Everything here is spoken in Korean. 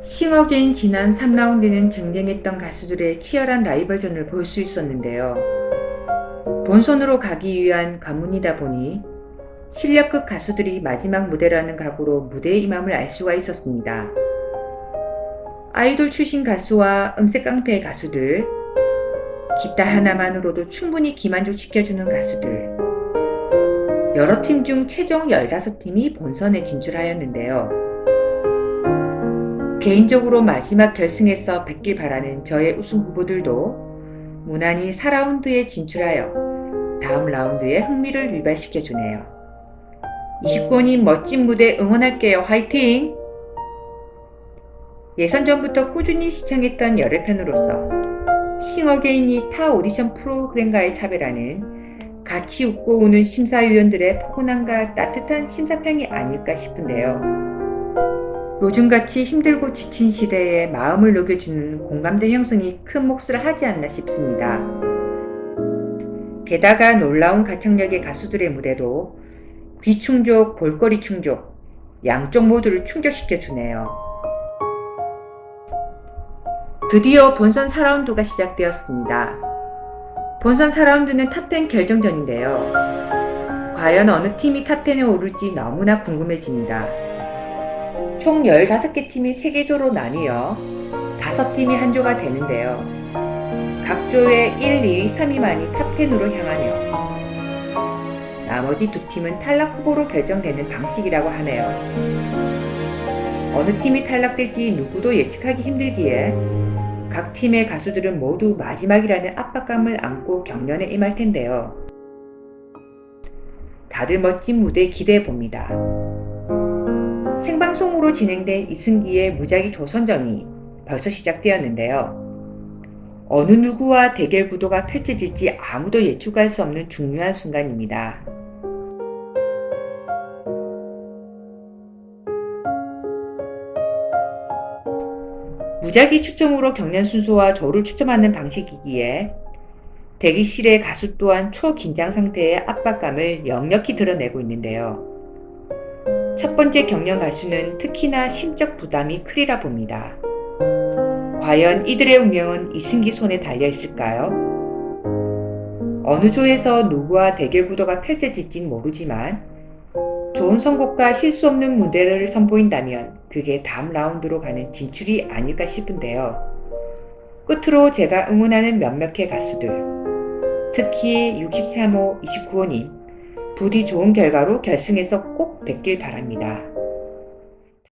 싱어게인 지난 3라운드는 쟁쟁했던 가수들의 치열한 라이벌전을 볼 수 있었는데요. 본선으로 가기 위한 관문이다 보니 실력급 가수들이 마지막 무대라는 각오로 무대에 임함을 알 수가 있었습니다. 아이돌 출신 가수와 음색 깡패 가수들, 기타 하나만으로도 충분히 귀만족시켜주는 가수들, 여러 팀 중 최종 15팀이 본선에 진출하였는데요. 개인적으로 마지막 결승에서 뵙길 바라는 저의 우승 후보들도 무난히 4라운드에 진출하여 다음 라운드에 흥미를 유발시켜주네요. 29원님 멋진 무대 응원할게요. 화이팅! 예선 전부터 꾸준히 시청했던 열애 편으로서 싱어게인이 타 오디션 프로그램과의 차별화는 같이 웃고 우는 심사위원들의 포근함과 따뜻한 심사평이 아닐까 싶은데요. 요즘같이 힘들고 지친 시대에 마음을 녹여주는 공감대 형성이 큰 몫을 하지 않나 싶습니다. 게다가 놀라운 가창력의 가수들의 무대도 귀충족, 볼거리 충족, 양쪽 모두를 충족시켜 주네요. 드디어 본선 4라운드가 시작되었습니다. 본선 4라운드는 탑10 결정전인데요. 과연 어느 팀이 탑10에 오를지 너무나 궁금해집니다. 총 15개 팀이 3개조로 나뉘어 5팀이 한 조가 되는데요. 각 조의 1, 2위, 3위만이 탑10으로 향하며 나머지 두 팀은 탈락 후보로 결정되는 방식이라고 하네요. 어느 팀이 탈락될지 누구도 예측하기 힘들기에 각 팀의 가수들은 모두 마지막이라는 압박감을 안고 경연에 임할 텐데요. 다들 멋진 무대 기대해 봅니다. 생방송으로 진행된 이승기의 무작위 도선전이 벌써 시작되었는데요. 어느 누구와 대결 구도가 펼쳐질지 아무도 예측할 수 없는 중요한 순간입니다. 무작위 추첨으로 경연 순서와 조를 추첨하는 방식이기에 대기실의 가수 또한 초긴장 상태의 압박감을 역력히 드러내고 있는데요. 첫 번째 경연 가수는 특히나 심적 부담이 크리라 봅니다. 과연 이들의 운명은 이승기 손에 달려 있을까요? 어느 조에서 누구와 대결 구도가 펼쳐질진 모르지만 좋은 선곡과 실수 없는 무대를 선보인다면 그게 다음 라운드로 가는 진출이 아닐까 싶은데요. 끝으로 제가 응원하는 몇몇의 가수들 특히 63호 29호님 부디 좋은 결과로 결승에서 꼭 뵙길 바랍니다.